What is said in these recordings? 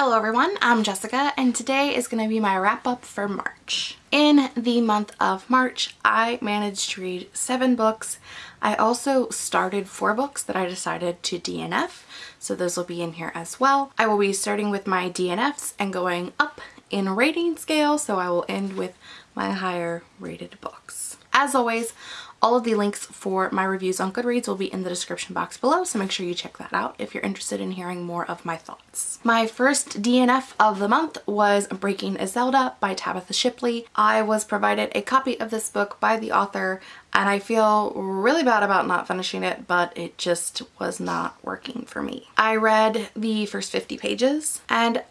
Hello everyone, I'm Jessica and today is going to be my wrap up for March. In the month of March, I managed to read seven books. I also started four books that I decided to DNF, so those will be in here as well. I will be starting with my DNFs and going up in rating scale, so I will end with my higher rated books. As always, all of the links for my reviews on Goodreads will be in the description box below, so make sure you check that out if you're interested in hearing more of my thoughts. My first DNF of the month was Breaking a Zelda by Tabitha Shipley. I was provided a copy of this book by the author and I feel really bad about not finishing it, but it just was not working for me. I read the first 50 pages and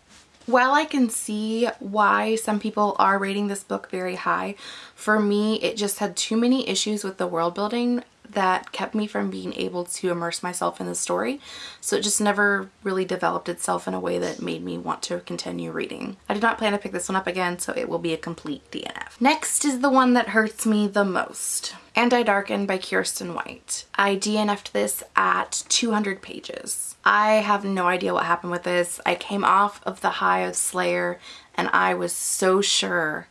while I can see why some people are rating this book very high, for me it just had too many issues with the world building that kept me from being able to immerse myself in the story. So it just never really developed itself in a way that made me want to continue reading. I did not plan to pick this one up again, so it will be a complete DNF. Next is the one that hurts me the most. And I Darken by Kiersten White. I DNF'd this at 200 pages. I have no idea what happened with this. I came off of the high of Slayer and I was so sure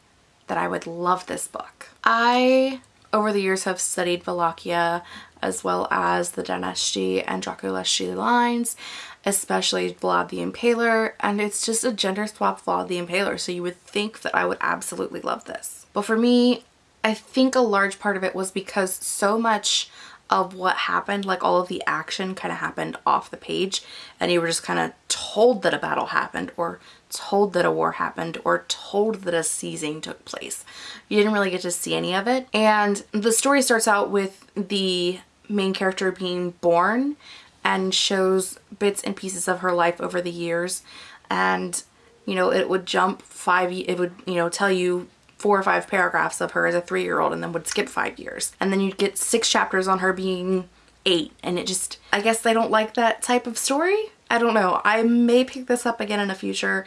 that I would love this book. I over the years have studied Wallachia as well as the Daneshti and Draculeshti lines, especially Vlad the Impaler, and it's just a gender swap Vlad the Impaler, so you would think that I would absolutely love this. But for me, I think a large part of it was because so much of what happened, like all of the action kind of happened off the page and you were just kind of told that a battle happened or told that a war happened or told that a seizing took place. You didn't really get to see any of it. And the story starts out with the main character being born and shows bits and pieces of her life over the years. And, you know, it would jump five, it would, you know, tell you four or five paragraphs of her as a three-year-old and then would skip five years. And then you'd get six chapters on her being eight and it just, I guess they don't like that type of story. I don't know. I may pick this up again in the future.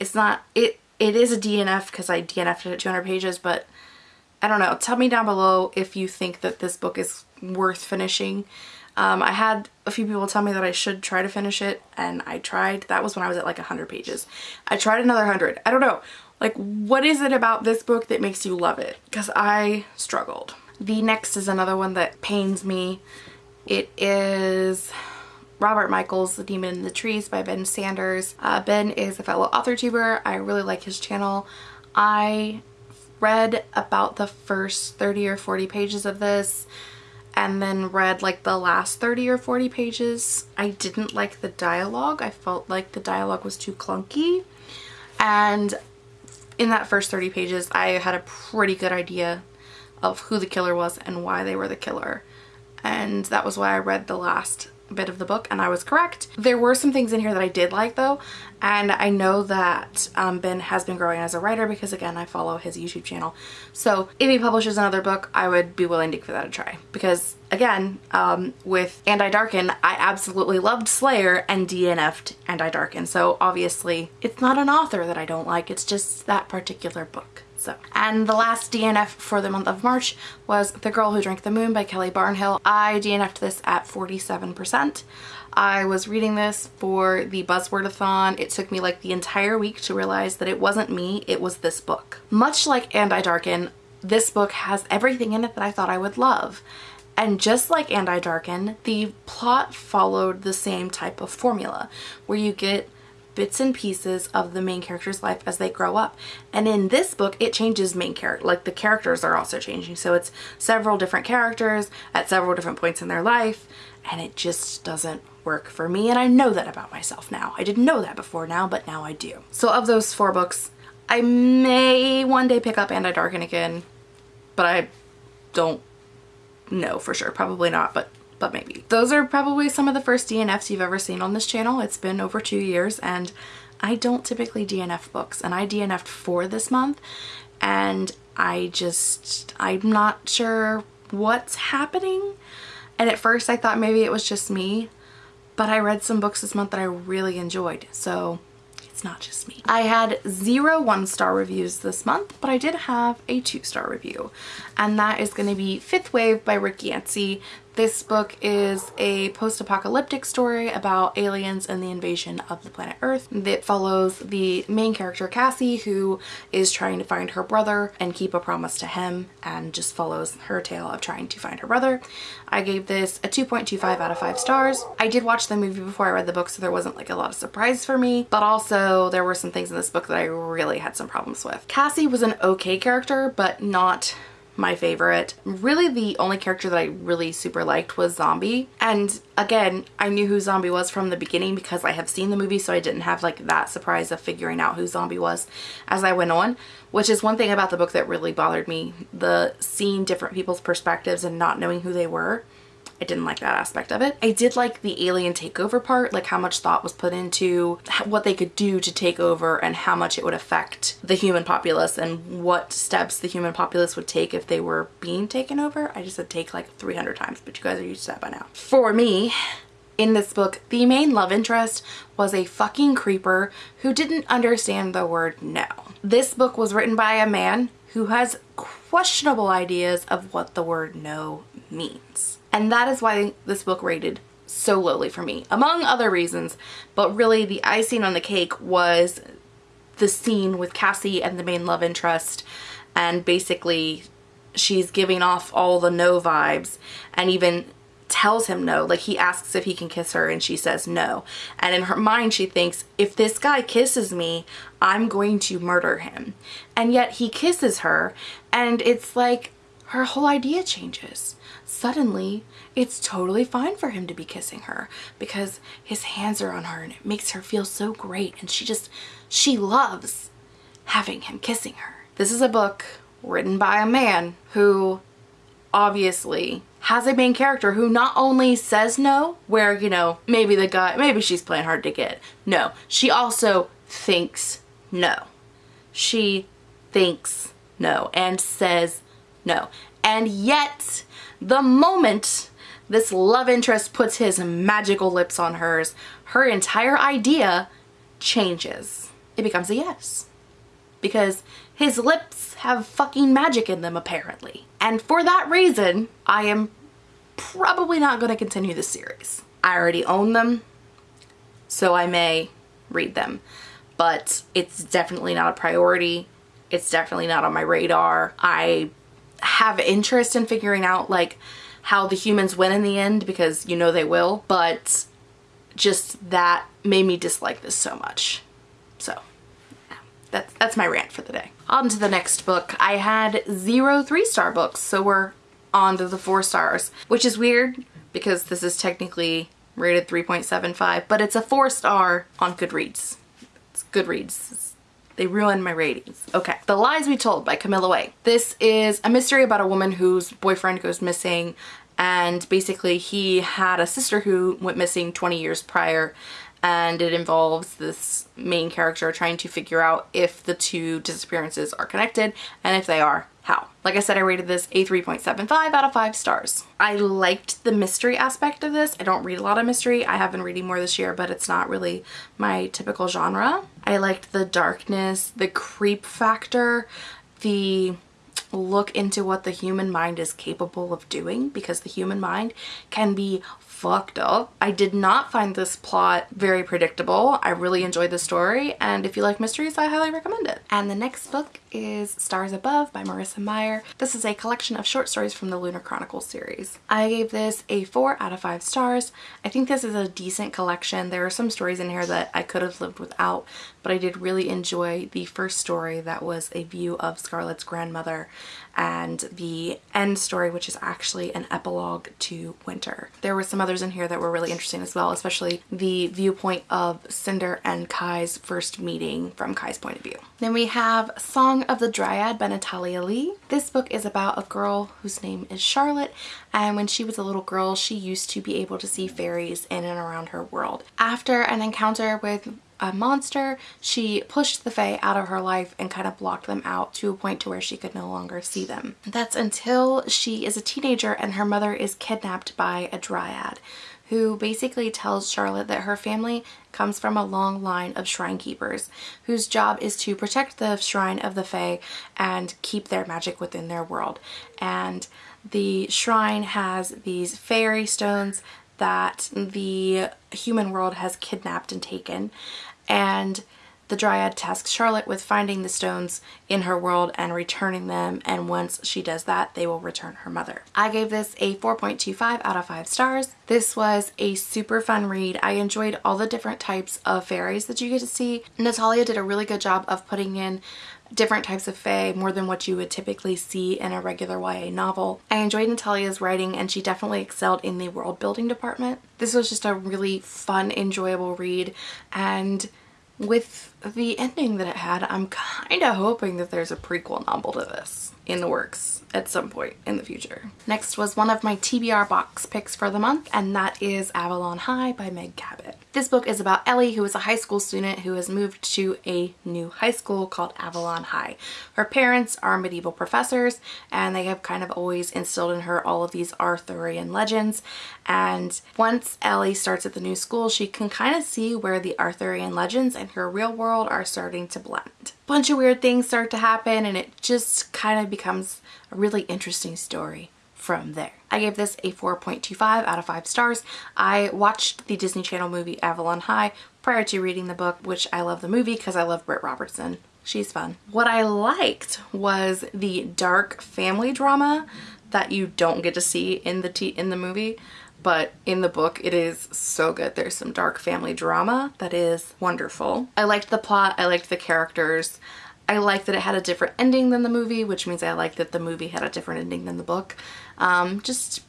It's not, it, it is a DNF because I DNF'd it at 200 pages, but I don't know. Tell me down below if you think that this book is worth finishing. Um, I had a few people tell me that I should try to finish it and I tried. That was when I was at like 100 pages. I tried another 100. I don't know. Like what is it about this book that makes you love it? Because I struggled. The next is another one that pains me. It is Robert Michaels, The Demon in the Trees by Ben Sanders. Uh, ben is a fellow author tuber. I really like his channel. I read about the first 30 or 40 pages of this and then read like the last 30 or 40 pages. I didn't like the dialogue. I felt like the dialogue was too clunky. And in that first 30 pages, I had a pretty good idea of who the killer was and why they were the killer. And that was why I read the last bit of the book and I was correct. There were some things in here that I did like though and I know that um, Ben has been growing as a writer because again I follow his YouTube channel so if he publishes another book I would be willing to give that a try because again um, with And I Darken I absolutely loved Slayer and DNF'd And I Darken so obviously it's not an author that I don't like it's just that particular book. So, and the last DNF for the month of March was The Girl Who Drank the Moon by Kelly Barnhill. I DNF'd this at 47%. I was reading this for the Buzzwordathon. It took me like the entire week to realize that it wasn't me, it was this book. Much like And I Darken, this book has everything in it that I thought I would love. And just like And I Darken, the plot followed the same type of formula where you get bits and pieces of the main character's life as they grow up. And in this book, it changes main character, like the characters are also changing. So it's several different characters at several different points in their life and it just doesn't work for me. And I know that about myself now. I didn't know that before now, but now I do. So of those four books, I may one day pick up And I Darken again, but I don't know for sure. Probably not, but but maybe. Those are probably some of the first DNFs you've ever seen on this channel. It's been over two years and I don't typically DNF books and I DNF'd for this month and I just, I'm not sure what's happening. And at first I thought maybe it was just me, but I read some books this month that I really enjoyed. So it's not just me. I had zero one-star reviews this month, but I did have a two-star review. And that is going to be Fifth Wave by Rick Yancey. This book is a post-apocalyptic story about aliens and the invasion of the planet Earth that follows the main character Cassie who is trying to find her brother and keep a promise to him and just follows her tale of trying to find her brother. I gave this a 2.25 out of 5 stars. I did watch the movie before I read the book so there wasn't like a lot of surprise for me but also there were some things in this book that I really had some problems with. Cassie was an okay character but not my favorite. Really the only character that I really super liked was Zombie. And again, I knew who Zombie was from the beginning because I have seen the movie so I didn't have like that surprise of figuring out who Zombie was as I went on, which is one thing about the book that really bothered me. The seeing different people's perspectives and not knowing who they were. I didn't like that aspect of it. I did like the alien takeover part, like how much thought was put into what they could do to take over and how much it would affect the human populace and what steps the human populace would take if they were being taken over. I just said take like 300 times, but you guys are used to that by now. For me, in this book, the main love interest was a fucking creeper who didn't understand the word no. This book was written by a man who has questionable ideas of what the word no means. And that is why this book rated so lowly for me, among other reasons. But really the icing on the cake was the scene with Cassie and the main love interest. And basically she's giving off all the no vibes and even tells him no. Like he asks if he can kiss her and she says no. And in her mind she thinks if this guy kisses me I'm going to murder him. And yet he kisses her and it's like her whole idea changes suddenly it's totally fine for him to be kissing her because his hands are on her and it makes her feel so great and she just, she loves having him kissing her. This is a book written by a man who obviously has a main character who not only says no, where, you know, maybe the guy, maybe she's playing hard to get. No, she also thinks no. She thinks no and says no. And yet, the moment this love interest puts his magical lips on hers, her entire idea changes. It becomes a yes. Because his lips have fucking magic in them apparently. And for that reason, I am probably not going to continue the series. I already own them, so I may read them. But it's definitely not a priority. It's definitely not on my radar. I have interest in figuring out like how the humans win in the end because you know they will, but just that made me dislike this so much. So that's, that's my rant for the day. On to the next book. I had zero three-star books, so we're on to the four stars, which is weird because this is technically rated 3.75, but it's a four star on Goodreads. It's Goodreads. They ruined my ratings. Okay. The Lies We Told by Camilla Way. This is a mystery about a woman whose boyfriend goes missing and basically he had a sister who went missing 20 years prior and it involves this main character trying to figure out if the two disappearances are connected and if they are, how. Like I said, I rated this a 3.75 out of 5 stars. I liked the mystery aspect of this. I don't read a lot of mystery. I have been reading more this year, but it's not really my typical genre. I liked the darkness, the creep factor, the look into what the human mind is capable of doing because the human mind can be fucked up. I did not find this plot very predictable. I really enjoyed the story and if you like mysteries I highly recommend it. And the next book is Stars Above by Marissa Meyer. This is a collection of short stories from the Lunar Chronicles series. I gave this a 4 out of 5 stars. I think this is a decent collection. There are some stories in here that I could have lived without but I did really enjoy the first story that was a view of Scarlet's grandmother and the end story which is actually an epilogue to Winter. There were some others in here that were really interesting as well, especially the viewpoint of Cinder and Kai's first meeting from Kai's point of view. Then we have Song of the Dryad by Natalia Lee. This book is about a girl whose name is Charlotte and when she was a little girl she used to be able to see fairies in and around her world. After an encounter with a monster, she pushed the Fae out of her life and kind of blocked them out to a point to where she could no longer see them. That's until she is a teenager and her mother is kidnapped by a dryad who basically tells Charlotte that her family comes from a long line of shrine keepers whose job is to protect the shrine of the Fae and keep their magic within their world. And The shrine has these fairy stones that the human world has kidnapped and taken and the Dryad tasks Charlotte with finding the stones in her world and returning them and once she does that they will return her mother. I gave this a 4.25 out of 5 stars. This was a super fun read. I enjoyed all the different types of fairies that you get to see. Natalia did a really good job of putting in different types of fae, more than what you would typically see in a regular YA novel. I enjoyed Natalia's writing and she definitely excelled in the world building department. This was just a really fun, enjoyable read and with the ending that it had, I'm kind of hoping that there's a prequel novel to this in the works at some point in the future. Next was one of my TBR box picks for the month and that is Avalon High by Meg Cabot. This book is about Ellie who is a high school student who has moved to a new high school called Avalon High. Her parents are medieval professors and they have kind of always instilled in her all of these Arthurian legends and once Ellie starts at the new school she can kind of see where the Arthurian legends and her real world are starting to blend. A Bunch of weird things start to happen and it just kind of becomes a really interesting story from there. I gave this a 4.25 out of 5 stars. I watched the Disney Channel movie Avalon High prior to reading the book, which I love the movie because I love Britt Robertson. She's fun. What I liked was the dark family drama that you don't get to see in the in the movie but in the book it is so good. There's some dark family drama that is wonderful. I liked the plot, I liked the characters. I like that it had a different ending than the movie, which means I like that the movie had a different ending than the book. Um, just,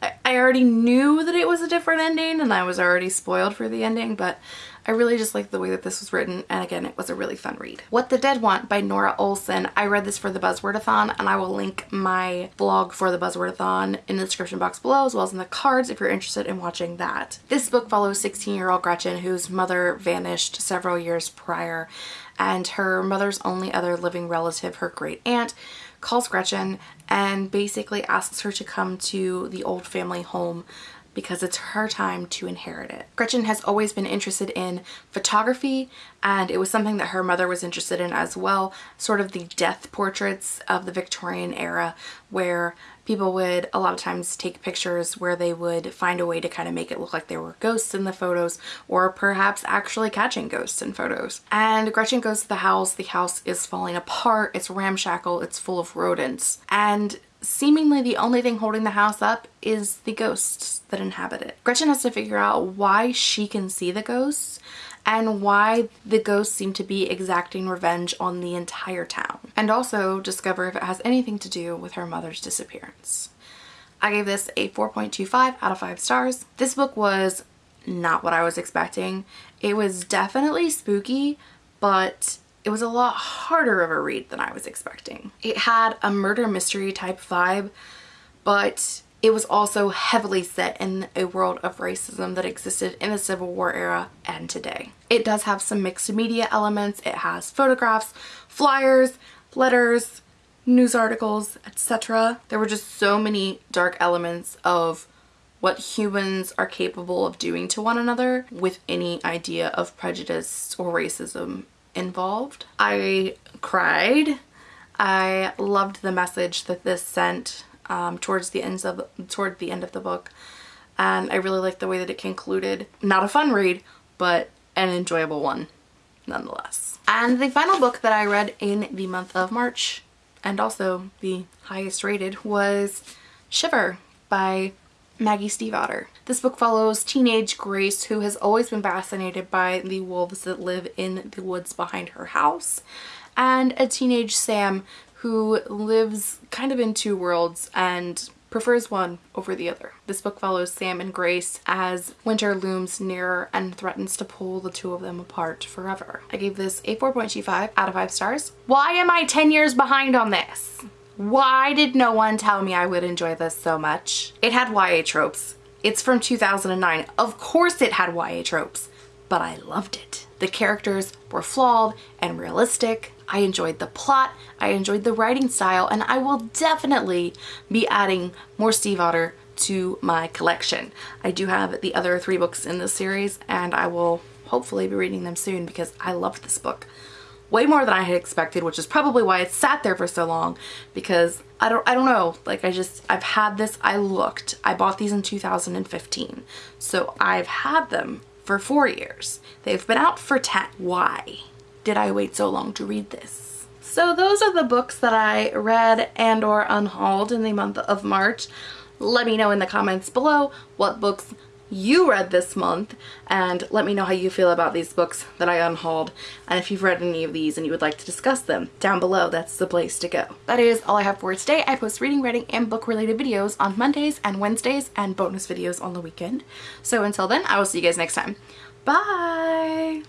I, I already knew that it was a different ending and I was already spoiled for the ending, but I really just like the way that this was written and again it was a really fun read. What the Dead Want by Norah Olson. I read this for the Buzzwordathon and I will link my blog for the Buzzwordathon in the description box below as well as in the cards if you're interested in watching that. This book follows 16 year old Gretchen whose mother vanished several years prior and her mother's only other living relative, her great aunt, calls Gretchen and basically asks her to come to the old family home because it's her time to inherit it. Gretchen has always been interested in photography and it was something that her mother was interested in as well, sort of the death portraits of the Victorian era where people would a lot of times take pictures where they would find a way to kind of make it look like there were ghosts in the photos or perhaps actually catching ghosts in photos. And Gretchen goes to the house, the house is falling apart, it's ramshackle, it's full of rodents. And seemingly the only thing holding the house up is the ghosts that inhabit it. Gretchen has to figure out why she can see the ghosts and why the ghosts seem to be exacting revenge on the entire town. And also discover if it has anything to do with her mother's disappearance. I gave this a 4.25 out of 5 stars. This book was not what I was expecting. It was definitely spooky, but it was a lot harder of a read than I was expecting. It had a murder mystery type vibe, but it was also heavily set in a world of racism that existed in the Civil War era and today. It does have some mixed media elements. It has photographs, flyers, letters, news articles, etc. There were just so many dark elements of what humans are capable of doing to one another with any idea of prejudice or racism involved. I cried. I loved the message that this sent um, towards the ends of toward the end of the book and I really liked the way that it concluded. Not a fun read but an enjoyable one nonetheless. And the final book that I read in the month of March and also the highest rated was Shiver by Maggie Stiefvater. This book follows teenage Grace who has always been fascinated by the wolves that live in the woods behind her house and a teenage Sam who lives kind of in two worlds and prefers one over the other. This book follows Sam and Grace as winter looms nearer and threatens to pull the two of them apart forever. I gave this a 4.25 out of 5 stars. Why am I 10 years behind on this? Why did no one tell me I would enjoy this so much? It had YA tropes. It's from 2009. Of course it had YA tropes, but I loved it. The characters were flawed and realistic. I enjoyed the plot, I enjoyed the writing style, and I will definitely be adding more Stiefvater to my collection. I do have the other three books in this series and I will hopefully be reading them soon because I loved this book way more than I had expected, which is probably why it sat there for so long because I don't I don't know, like I just I've had this I looked. I bought these in 2015. So I've had them for 4 years. They've been out for 10. Why did I wait so long to read this? So those are the books that I read and or unhauled in the month of March. Let me know in the comments below what books you read this month and let me know how you feel about these books that I unhauled and if you've read any of these and you would like to discuss them down below that's the place to go. That is all I have for today. I post reading, writing, and book related videos on Mondays and Wednesdays and bonus videos on the weekend. So until then I will see you guys next time. Bye!